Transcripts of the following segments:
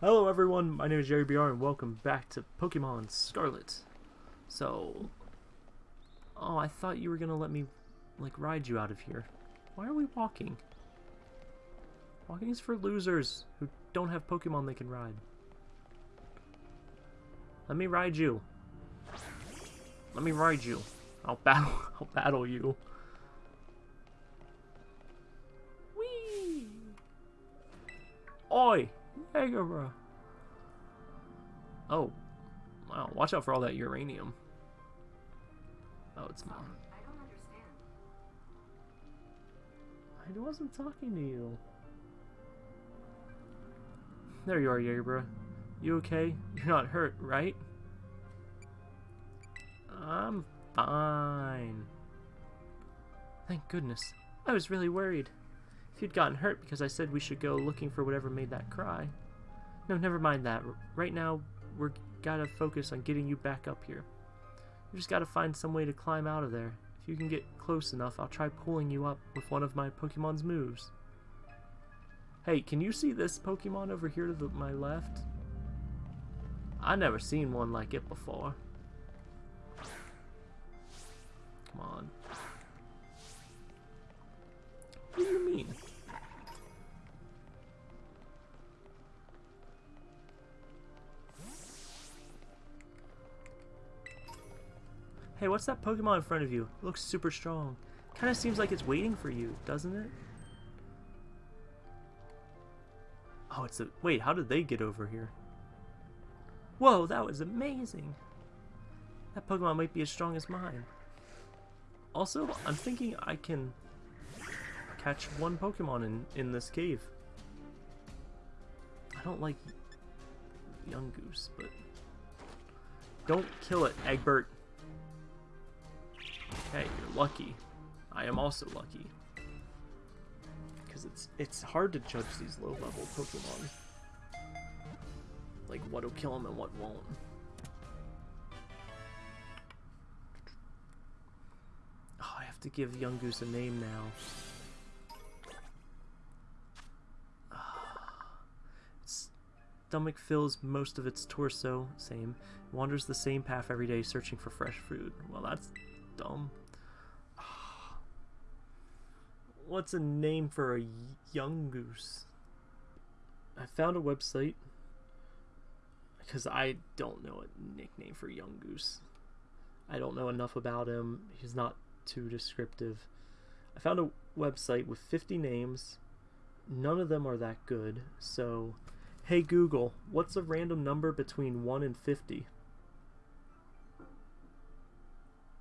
Hello everyone, my name is Jerry BR and welcome back to Pokemon Scarlet. So, oh, I thought you were gonna let me, like, ride you out of here. Why are we walking? Walking is for losers who don't have Pokemon they can ride. Let me ride you. Let me ride you. I'll battle, I'll battle you. Whee! Oi! Megara. Oh. Wow, watch out for all that uranium. Oh, it's mine. I wasn't talking to you. There you are, Yabra. You okay? You're not hurt, right? I'm fine. Thank goodness. I was really worried. If you'd gotten hurt because I said we should go looking for whatever made that cry. No, never mind that. Right now, we're gotta focus on getting you back up here. You just gotta find some way to climb out of there. If you can get close enough, I'll try pulling you up with one of my Pokemon's moves. Hey, can you see this Pokemon over here to the, my left? I never seen one like it before. Come on. Hey, what's that Pokemon in front of you? It looks super strong. Kind of seems like it's waiting for you, doesn't it? Oh, it's a... Wait, how did they get over here? Whoa, that was amazing! That Pokemon might be as strong as mine. Also, I'm thinking I can catch one Pokemon in, in this cave. I don't like Yungoos, but... Don't kill it, Egbert. Hey, you're lucky. I am also lucky. Because it's it's hard to judge these low-level Pokemon. Like, what'll kill them and what won't. Oh, I have to give Yungoos a name now. Ah, its stomach fills most of its torso, same. Wanders the same path every day searching for fresh food. Well, that's dumb. What's a name for a Yungoos? I found a website because I don't know a nickname for Yungoos. I don't know enough about him. He's not too descriptive. I found a website with 50 names. None of them are that good. So, hey Google, what's a random number between 1 and 50?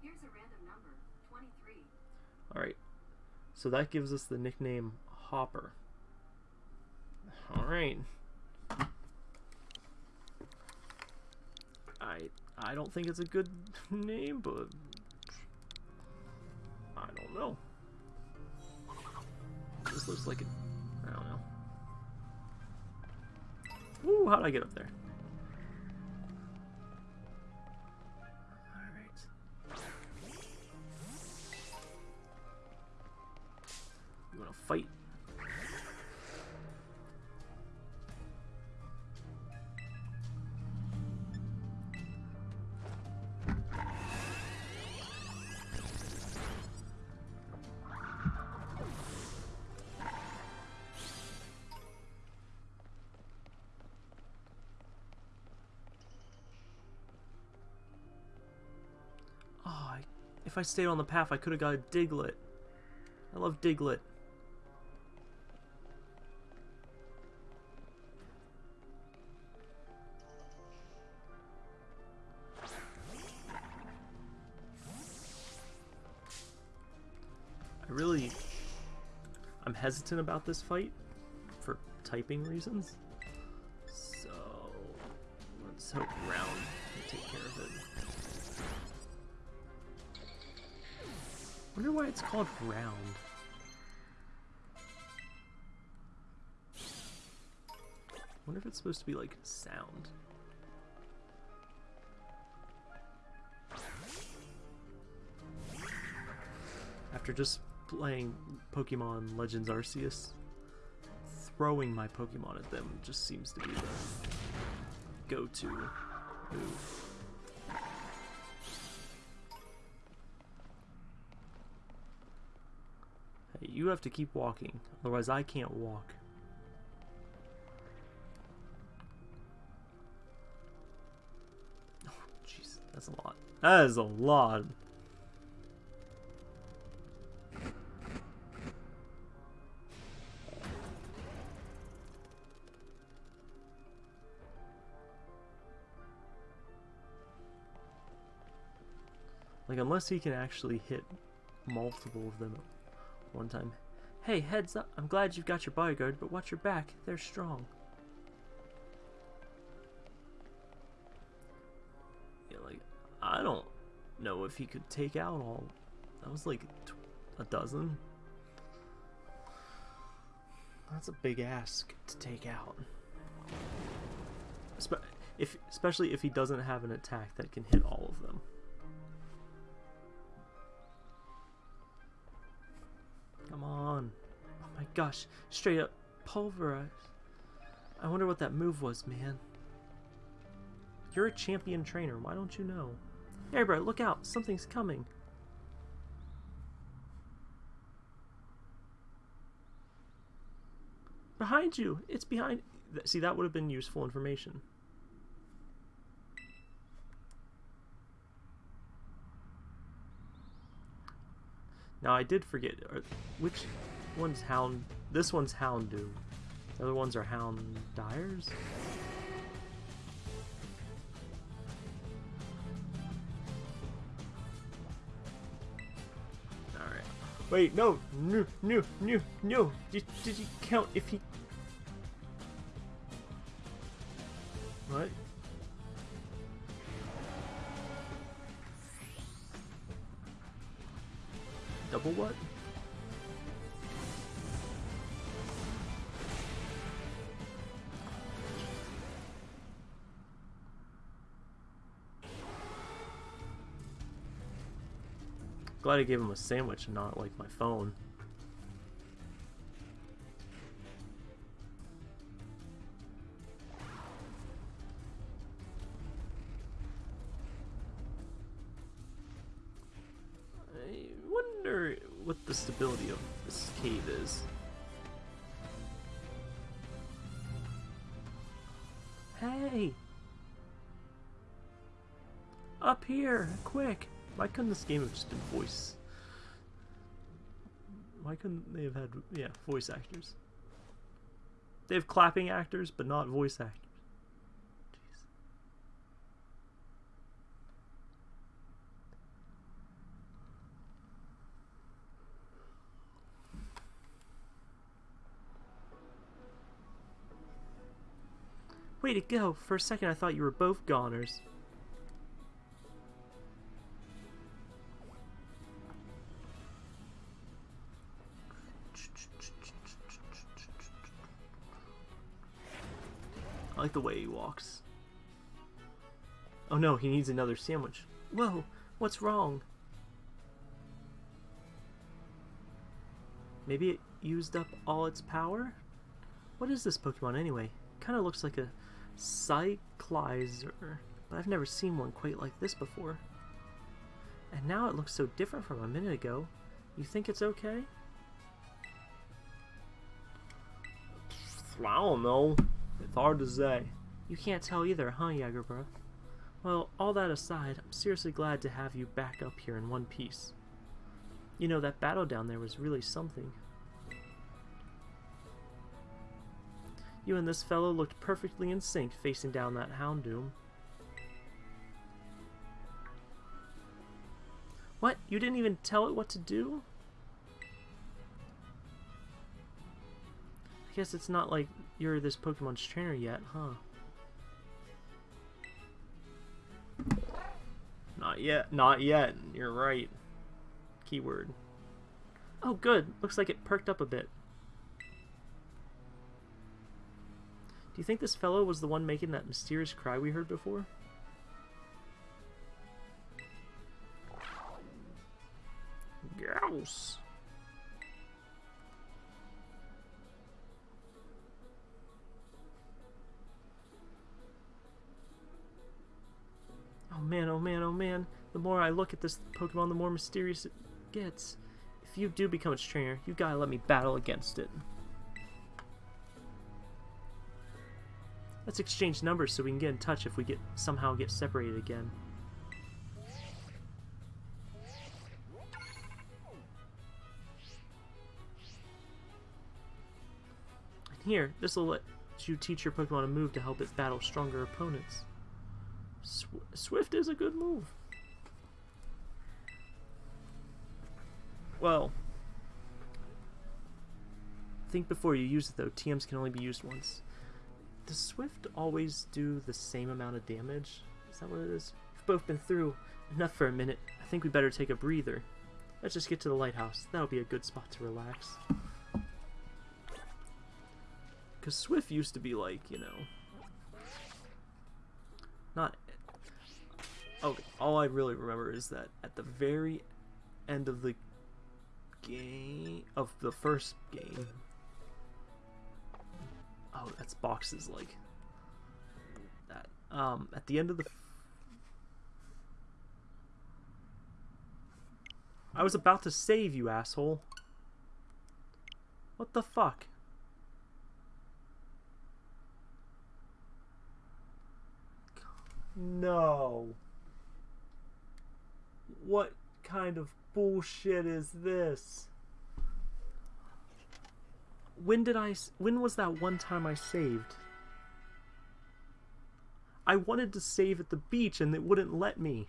Here's a random number 23. Alright. So that gives us the nickname Hopper. Alright. I I don't think it's a good name, but I don't know. This looks like a I don't know. Ooh, how'd I get up there? You wanna fight? Oh, if I stayed on the path, I could have got a Diglett. I love Diglett. Really... I'm hesitant about this fight for typing reasons. So... Let's hope Round can take care of it. wonder why it's called round. wonder if it's supposed to be like sound. After just playing Pokemon Legends Arceus throwing my Pokemon at them just seems to be the go-to move. Hey, you have to keep walking, otherwise I can't walk. Oh, jeez, that's a lot. That is a lot. Like, unless he can actually hit multiple of them one time. Hey, heads up. I'm glad you've got your bodyguard, but watch your back. They're strong. Yeah, like, I don't know if he could take out all. That was like a dozen. That's a big ask to take out. If, especially if he doesn't have an attack that can hit all of them. Come on. Oh my gosh. Straight up pulverized. I wonder what that move was, man. You're a champion trainer. Why don't you know? Hey, bro, look out. Something's coming. Behind you. It's behind... See, that would have been useful information. Now I did forget are, which one's Hound. This one's Houndoom. The other ones are Hound Dyers. All right. Wait, no, no, no, no, no. Did, did you count if he? Double what? Glad I gave him a sandwich and not like my phone. Quick! Why couldn't this game have just been voice? Why couldn't they have had, yeah, voice actors? They have clapping actors, but not voice actors. Jeez. Way to go! For a second I thought you were both goners. I like the way he walks. Oh no, he needs another sandwich. Whoa, what's wrong? Maybe it used up all its power? What is this Pokemon anyway? Kind of looks like a Cyclizar, but I've never seen one quite like this before. And now it looks so different from a minute ago. You think it's okay? I don't know. It's hard to say. You can't tell either, huh, Jagerbro? Well, all that aside, I'm seriously glad to have you back up here in one piece. You know, that battle down there was really something. You and this fellow looked perfectly in sync facing down that Houndoom. What? You didn't even tell it what to do? I guess it's not like you're this Pokemon's trainer yet, huh? Not yet. Not yet. You're right. Keyword. Oh, good. Looks like it perked up a bit. Do you think this fellow was the one making that mysterious cry we heard before? Grouse. Man, oh man, oh man. The more I look at this Pokemon, the more mysterious it gets. If you do become its trainer, you gotta let me battle against it. Let's exchange numbers so we can get in touch if we get somehow get separated again. And here, this will let you teach your Pokemon a move to help it battle stronger opponents. Sw Swift is a good move. Well, think before you use it though. TMs can only be used once. Does Swift always do the same amount of damage? Is that what it is? We've both been through enough for a minute. I think we better take a breather. Let's just get to the lighthouse. That'll be a good spot to relax. Because Swift used to be like, you know... Not... Okay, all I really remember is that at the very end of the game... Of the first game... Oh, that's boxes like that. Um, at the end of the... I was about to save you, asshole. What the fuck? No. What kind of bullshit is this? When did I when was that one time I saved? I wanted to save at the beach and it wouldn't let me.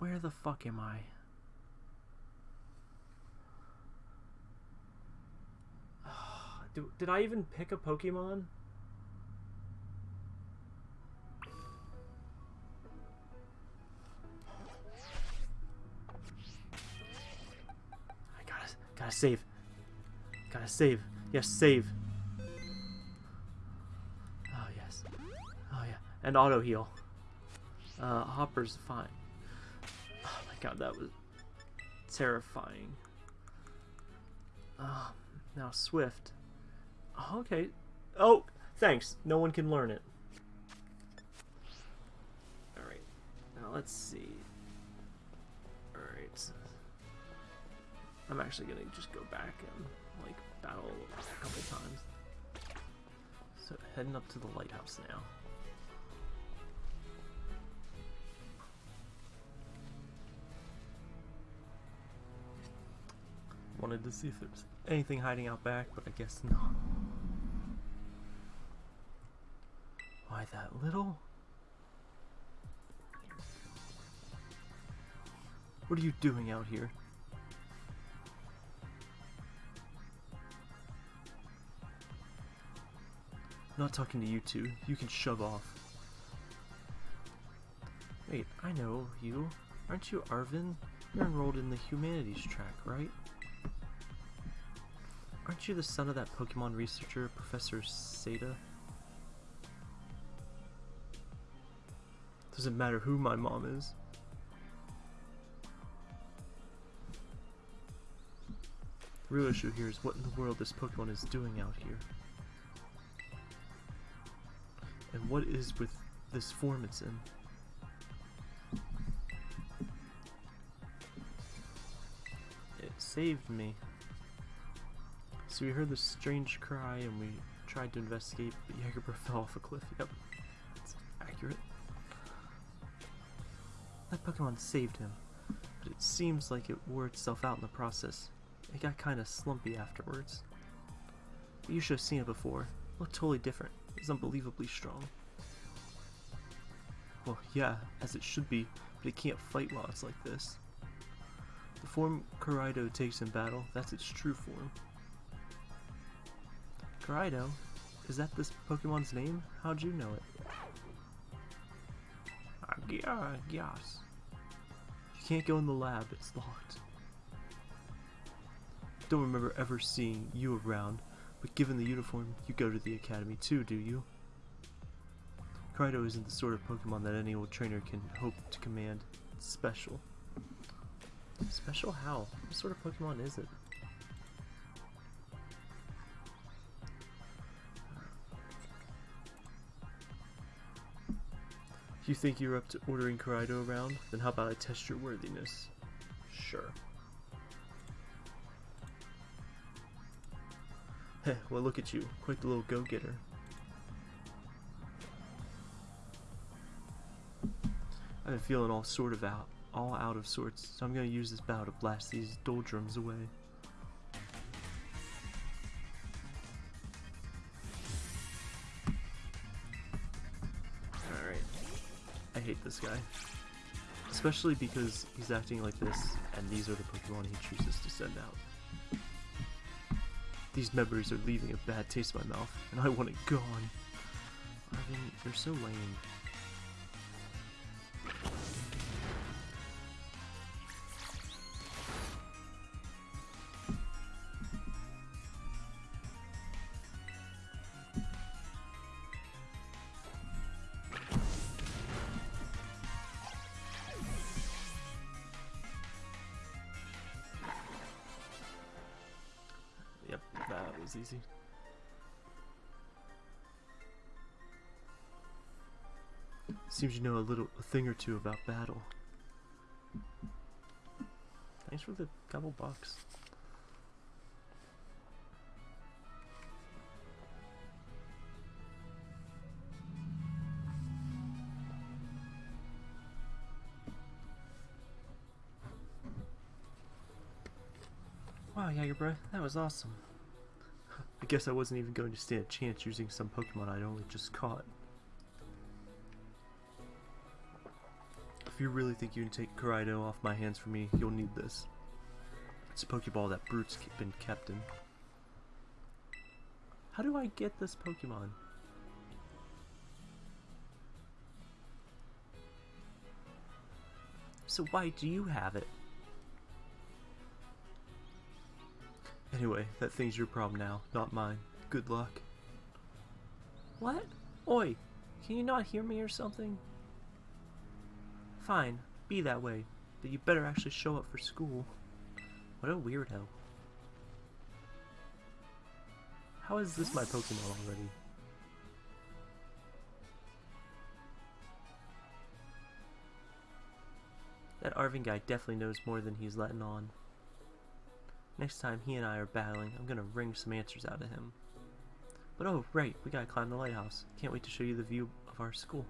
Where the fuck am I? did I even pick a Pokemon? Gotta, save. Gotta save. Yes, save. Oh, yes. Oh, yeah. And auto heal. Uh, Hopper's fine. Oh my god, that was terrifying. Oh, now Swift. Oh, okay. Oh, thanks. No one can learn it. Alright. Now let's see. I'm actually gonna just go back and like battle a couple times. So heading up to the lighthouse now. Wanted to see if there's anything hiding out back, but I guess not. Why that little? What are you doing out here? Not talking to you two. You can shove off. Wait, I know you. Aren't you Arven? You're enrolled in the humanities track, right? Aren't you the son of that Pokemon researcher, Professor Sada? Doesn't matter who my mom is. The real issue here is what in the world this Pokemon is doing out here. What is with this form it's in? It saved me. So we heard this strange cry and we tried to investigate, but Jagerbur fell off a cliff. Yep, that's accurate. That Pokemon saved him, but it seems like it wore itself out in the process. It got kinda slumpy afterwards. But you should have seen it before. It looked totally different It was unbelievably strong. Well, yeah, as it should be, but it can't fight while it's like this. The form Koraidon takes in battle, that's its true form. Koraidon? Is that this Pokemon's name? How'd you know it? Yes. You can't go in the lab, it's locked. Don't remember ever seeing you around, but given the uniform, you go to the academy too, do you? Koraidon isn't the sort of Pokemon that any old trainer can hope to command. It's special. Special how? What sort of Pokemon is it? You think you're up to ordering Kaido around? Then how about I test your worthiness? Sure. Heh, well look at you. Quite the little go-getter. I've been feeling all sort of out, all out of sorts, so I'm gonna use this bow to blast these doldrums away. Alright. I hate this guy. Especially because he's acting like this, and these are the Pokemon he chooses to send out. These members are leaving a bad taste in my mouth, and I want it gone. Arven, you're so lame. Seems you know a little, a thing or two about battle. Thanks for the couple bucks. Wow, Jagerbreath, that was awesome. I guess I wasn't even going to stand a chance using some Pokemon I'd only just caught. If you really think you can take Kaido off my hands for me, you'll need this. It's a Pokeball that Brute's been kept in. How do I get this Pokemon? So why do you have it? Anyway, that thing's your problem now, not mine. Good luck. What? Oi, can you not hear me or something? Fine, be that way, but you better actually show up for school. What a weirdo. How is this my Pokemon already? That Arven guy definitely knows more than he's letting on. Next time he and I are battling, I'm gonna wring some answers out of him. But oh, right, we gotta climb the lighthouse. Can't wait to show you the view of our school.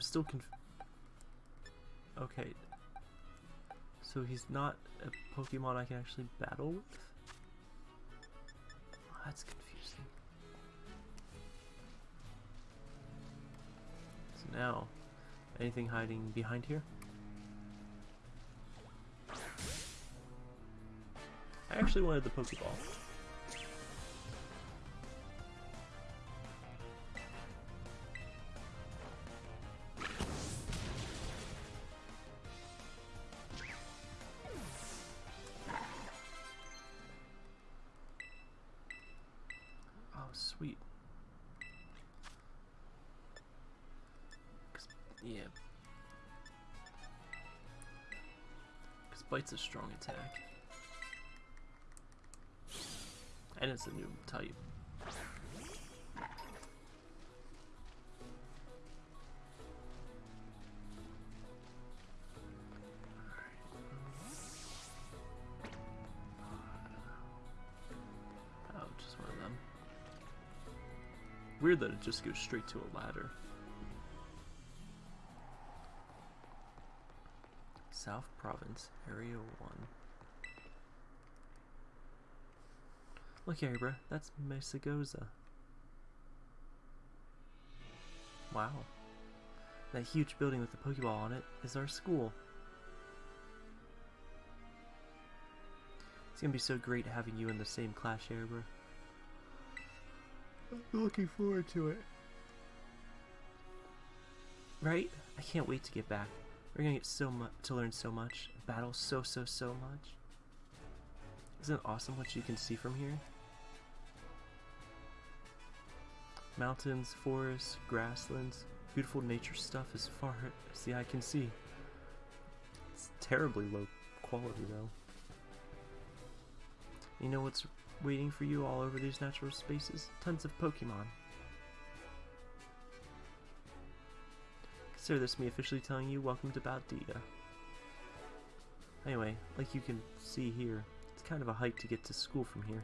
I'm still conf- Okay. So he's not a Pokemon I can actually battle with? Oh, that's confusing. So now, anything hiding behind here? I actually wanted the Pokeball. Bite's a strong attack. And it's a new type. Oh. Weird that it just goes straight to a ladder. Province, Area 1. Look, Abra, that's Mesagoza. Wow. That huge building with the Pokeball on it is our school. It's gonna be so great having you in the same class, Abra. I'm looking forward to it. Right? I can't wait to get back. We're gonna get so much to learn so much, battle so so so much. Isn't it awesome what you can see from here? Mountains, forests, grasslands, beautiful nature stuff as far as the eye can see. It's terribly low quality though. You know what's waiting for you all over these natural spaces? Tons of Pokemon. Consider this is me officially telling you welcome to Paldea. Anyway, like you can see here, it's kind of a hike to get to school from here.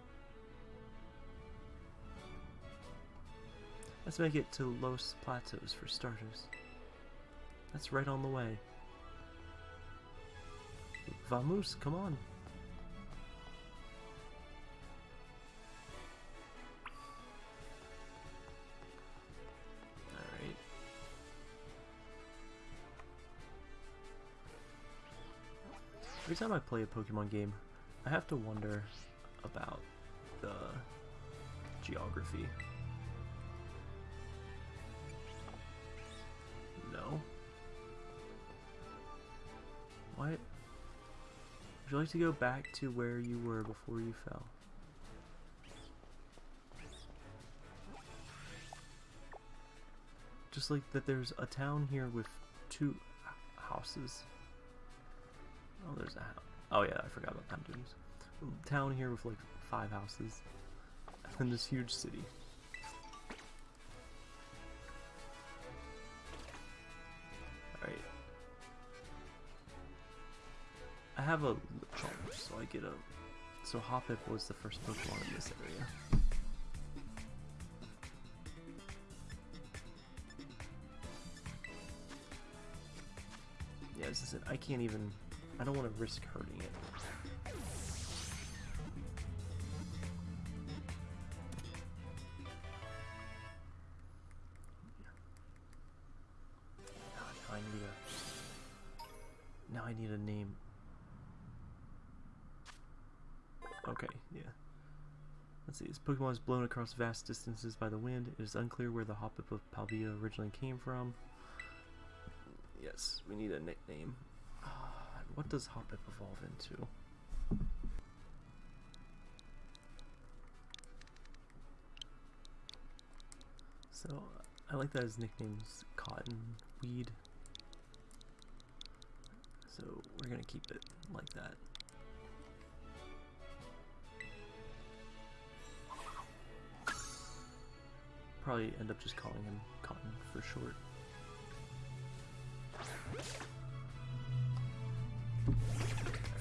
Let's make it to Los Platos for starters. That's right on the way. Vamos, come on. Every time I play a Pokemon game, I have to wonder about the geography. No. What? Would you like to go back to where you were before you fell? Just like that there's a town here with two houses. Oh, there's a house. Oh yeah, I forgot about that dudes. Town here with like five houses. And this huge city. Alright. I have a Charge, so I get a. So Hoppip was the first Pokemon in this area. Yeah, this is it. I can't even. I don't want to risk hurting it. Now I need a. Now I need a name. Okay, yeah. Let's see. This Pokemon is blown across vast distances by the wind. It is unclear where the Hoppip of Paldea originally came from. Yes, we need a nickname. What does Hoppip evolve into? So, I like that his nickname's Cotton Weed. So, we're gonna keep it like that. Probably end up just calling him Cotton for short.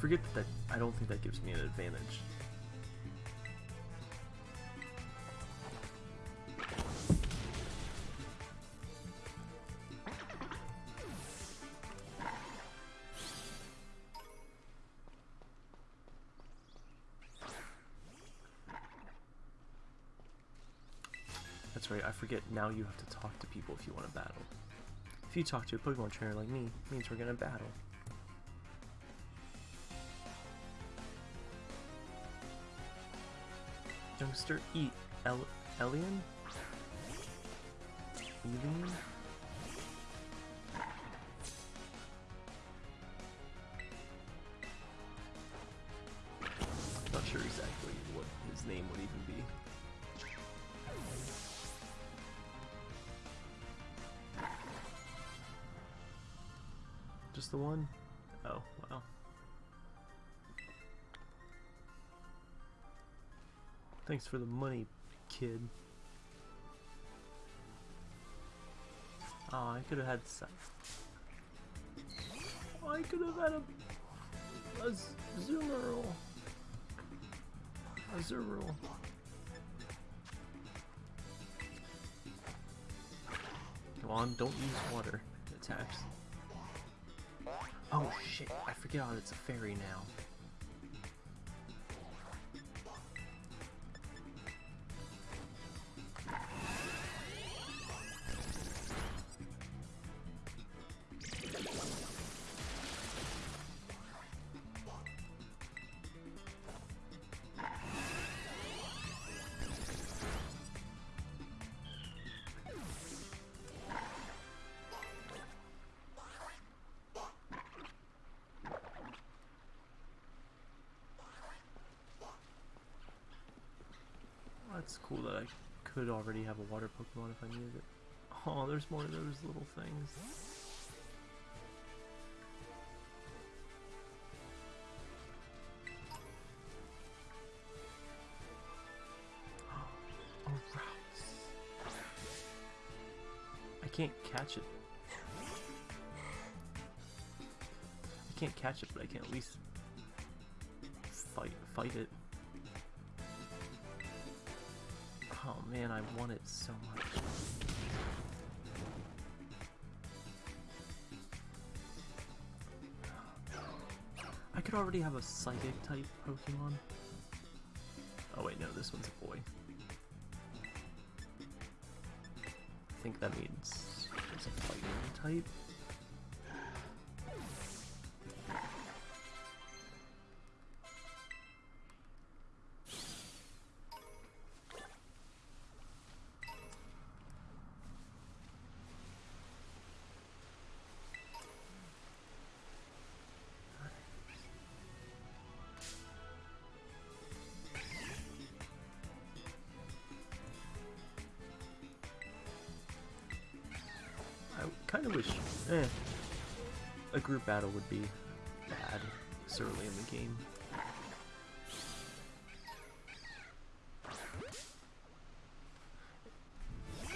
Forget that, that I don't think that gives me an advantage. That's right, I forget now you have to talk to people if you want to battle. If you talk to a Pokemon trainer like me, it means we're gonna battle. Youngster, eat El Elian? Elian? Not sure exactly what his name would even be. Just the one? Thanks for the money, kid. Oh, I could have had some. I could have had a, a Z- Zoomerl. A Zoomerl. Come on, don't use water. Attacks. Oh shit, I forget how it's a fairy now. could already have a water Pokemon if I needed it. Oh, there's more of those little things. Oh, Ralts. I can't catch it. I can't catch it, but I can at least fight fight it. Man, I want it so much. I could already have a psychic type Pokemon. Oh wait, no, this one's a boy. I think that means it's a fighting type. Group battle would be bad this early in the game.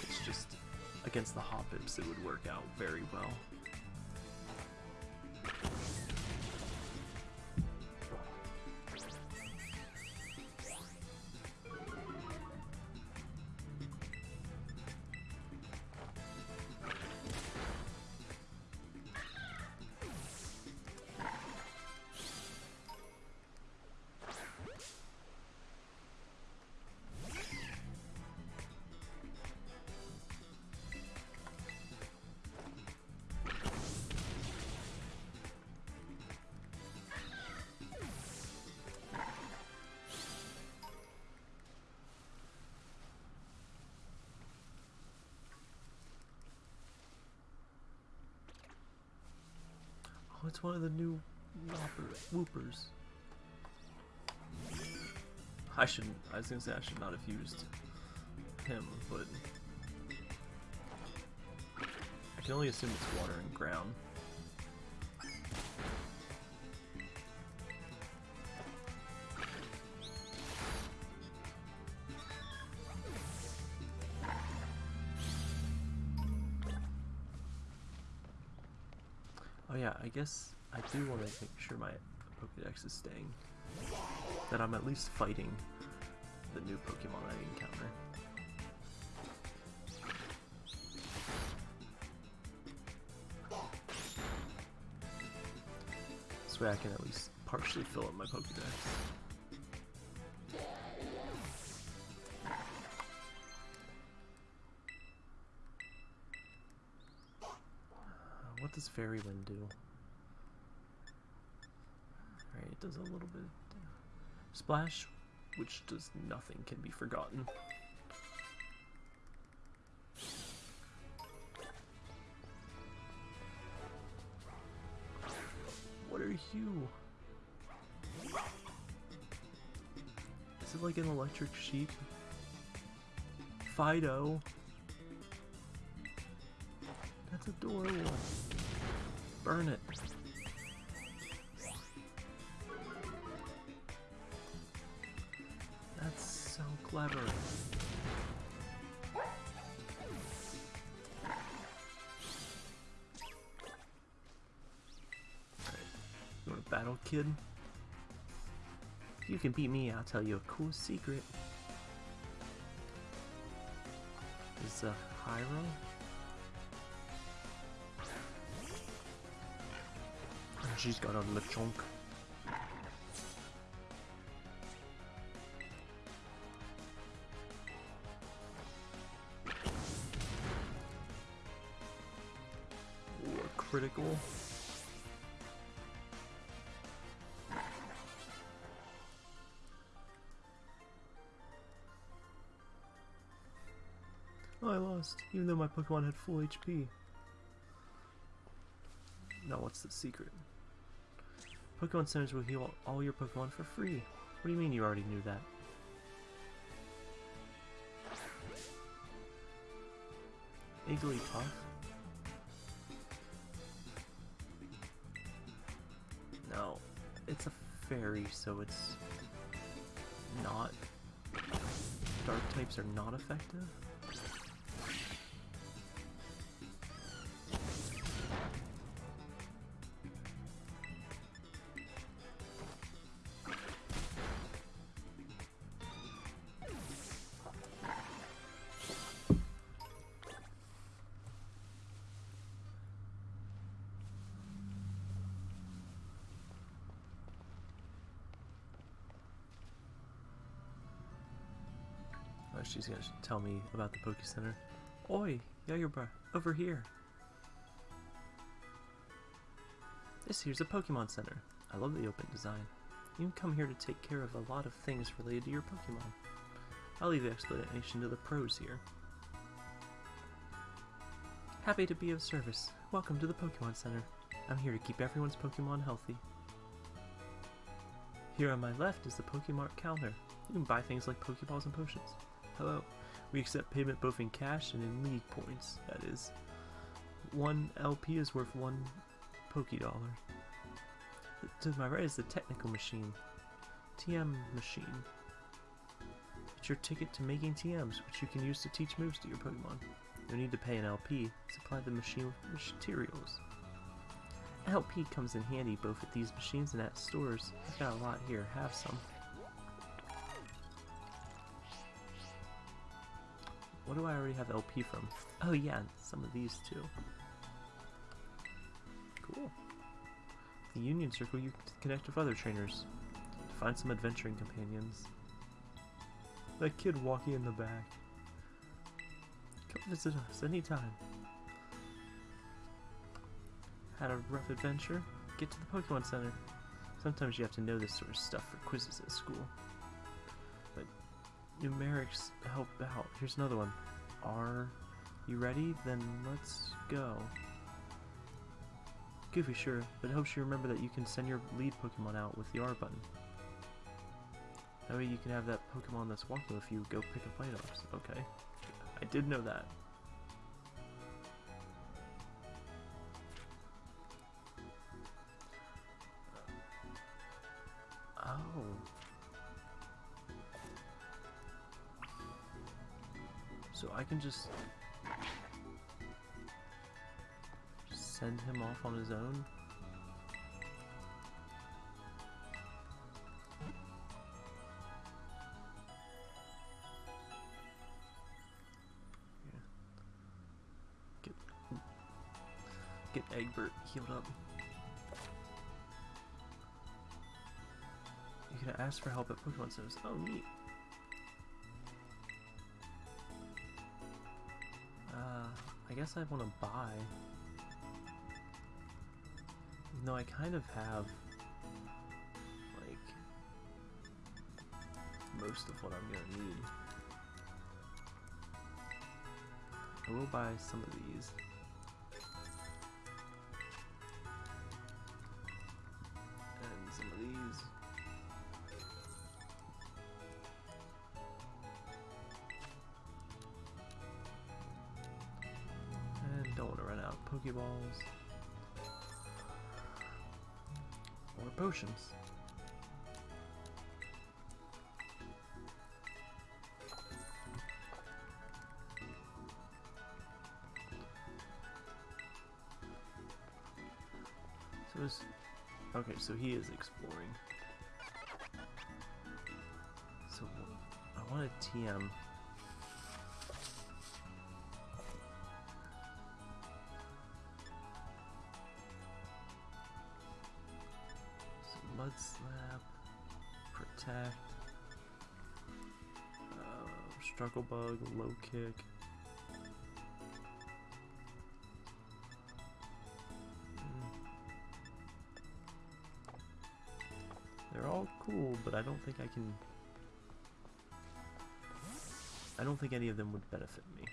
It's just against the Hoppips it would work out very well. It's one of the new Woopers. I shouldn't. I was gonna say I should not have used him, but I can only assume it's water and ground. Guess I do want to make sure my Pokedex is staying. That I'm at least fighting the new Pokemon I encounter. This way I can at least partially fill up my Pokedex. Uh, What does Fairy Wind do? Alright, it does a little bit. Splash, which does nothing, can be forgotten. What are you? Is it like an electric sheep? Fidough. That's adorable. Burn it. You want a battle, kid? If you can beat me, I'll tell you a cool secret. Is uh, Hyro? She's got a Lechonk. A critical. Oh, I lost, even though my Pokemon had full HP. Now what's the secret? Pokemon centers will heal all your Pokemon for free. What do you mean you already knew that? Igglypuff? It's a fairy, so it's not... Dark types are not effective? She's gonna tell me about the Poke Center. Oi, Yagerbra, over here. This here's a Pokemon Center. I love the open design. You can come here to take care of a lot of things related to your Pokemon. I'll leave the explanation to the pros here. Happy to be of service. Welcome to the Pokemon Center. I'm here to keep everyone's Pokemon healthy. Here on my left is the Pokemon counter. You can buy things like Pokeballs and potions. Hello. We accept payment both in cash and in league points, that is. One LP is worth one Pokédollar. To my right is the technical machine. TM machine. It's your ticket to making TMs, which you can use to teach moves to your Pokemon. You need to pay an LP. Supply the machine with materials. LP comes in handy both at these machines and at stores. I've got a lot here. Have some. Do I already have LP from? Oh yeah, some of these too. Cool. The Union Circle, you can connect with other trainers. Find some adventuring companions. That kid walking in the back. Come visit us anytime. Had a rough adventure? Get to the Pokemon Center. Sometimes you have to know this sort of stuff for quizzes at school. But mnemonics help out. Here's another one. Are you ready? Then let's go. Goofy, sure, but it helps you remember that you can send your lead Pokemon out with the R button. That way you can have that Pokemon that's walking with you go pick up items. Okay. I did know that. So I can just send him off on his own? Yeah. Get get Egbert healed up. You can ask for help at Pokemon Centers. Oh, neat. Guess I want to buy. No, I kind of have, like, most of what I'm gonna need. I will buy some of these. Potions. So is okay. So he is exploring. So I want a TM. Low kick. Mm. They're all cool, but I don't think I can. I don't think any of them would benefit me.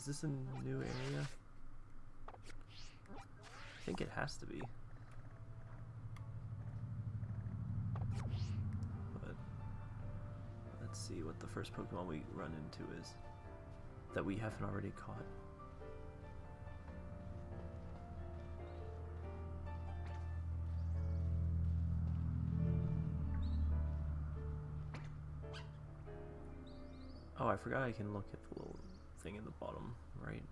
Is this a new area? I think it has to be. But let's see what the first Pokemon we run into is that we haven't already caught. Oh, I forgot I can look at the little thing in the bottom right.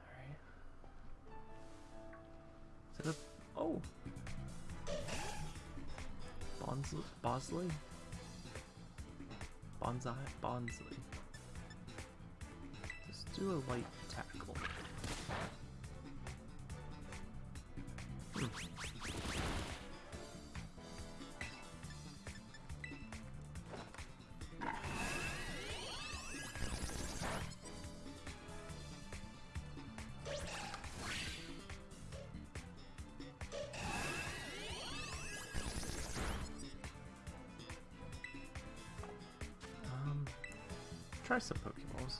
Alright. Is it a... Oh! Bonsley? Bosley? Bonsai? Bonsley. Let's do a light tackle. Try some Pokeballs.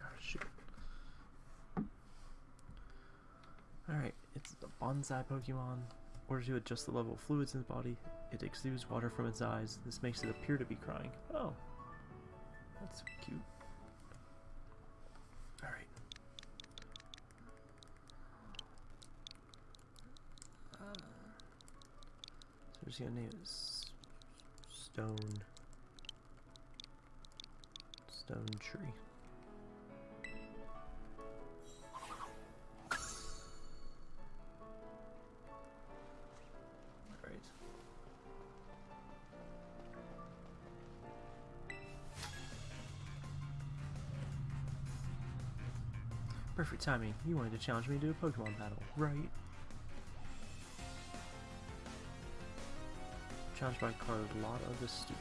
Ah, shoot. Alright, it's a bonsai Pokemon. order to adjust the level of fluids in the body, it exudes water from its eyes. This makes it appear to be crying. Oh. That's cute. Alright. So we're gonna name it Stone. Stone Tree. Timing. You wanted to challenge me to a Pokemon battle, right? Challenged by Carlotta the Student.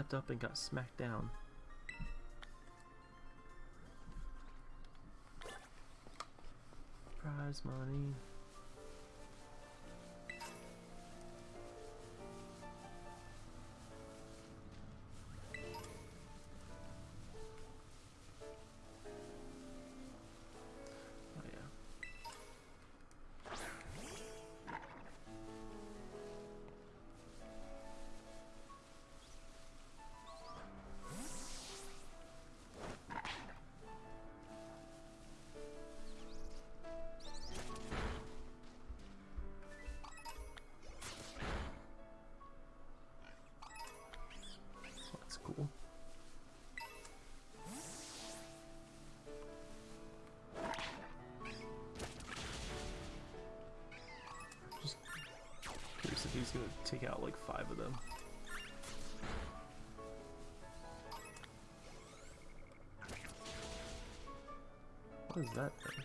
Stepped up and got smacked down. Prize money. He's gonna take out like five of them. What is that thing?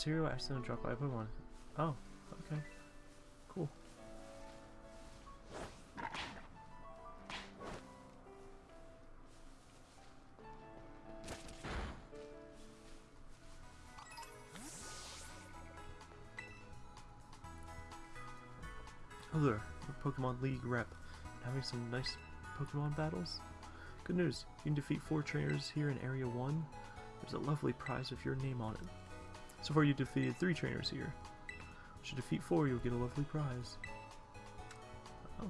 material accidental drop I put. Oh, okay. Cool. Hello there, Pokemon League rep. Having some nice Pokemon battles? Good news, you can defeat four trainers here in Area 1. There's a lovely prize with your name on it. So far you've defeated three trainers here. You defeat four, you'll get a lovely prize. Oh.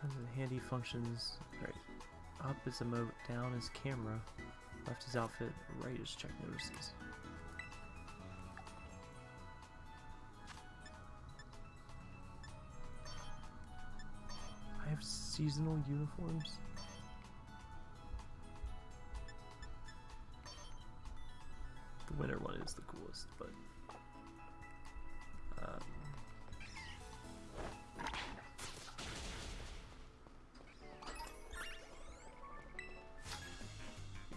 Comes handy functions. Right. Up is emote, down is camera, left is outfit, right is check notices. Seasonal uniforms. The winter one is the coolest, but um,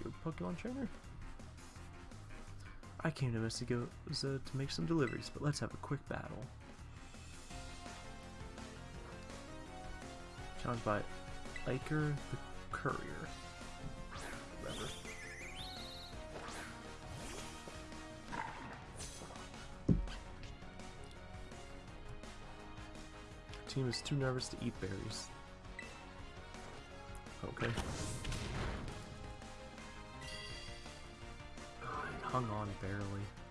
a Pokemon trainer? I came to Mystico to make some deliveries, but let's have a quick battle. By Iker the Courier. Whatever. Team is too nervous to eat berries. Okay. Hung on barely.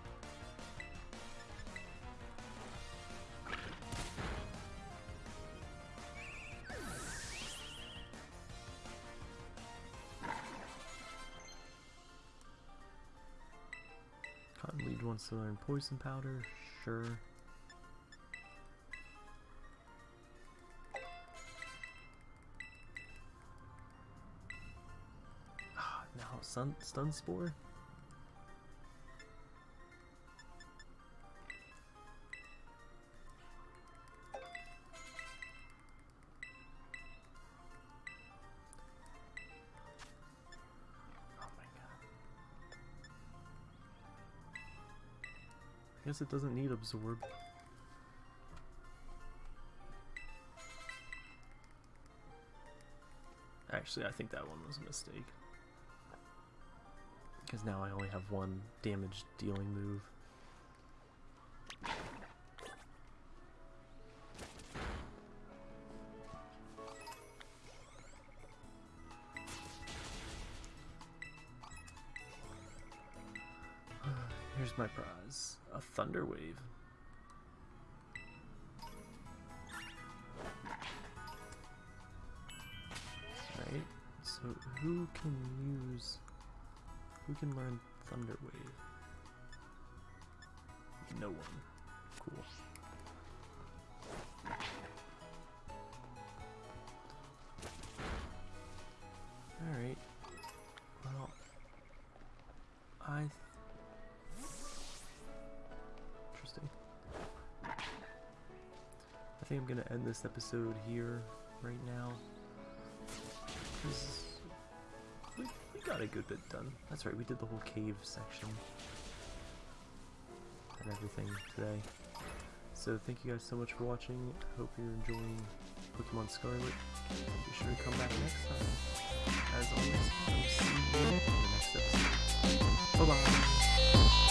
Wants to learn poison powder, sure. Ah, now sun stun spore. Guess it doesn't need absorb. Actually, I think that one was a mistake. Because now I only have one damage dealing move. Here's my prize. A Thunder Wave. Right, so who can use... Who can learn Thunder Wave? No one. this episode here right now. We, we got a good bit done. That's right, we did the whole cave section and everything today. So thank you guys so much for watching. Hope you're enjoying Pokemon Scarlet. Be sure to come back next time. As always, I'll see you in the next episode. Bye-bye.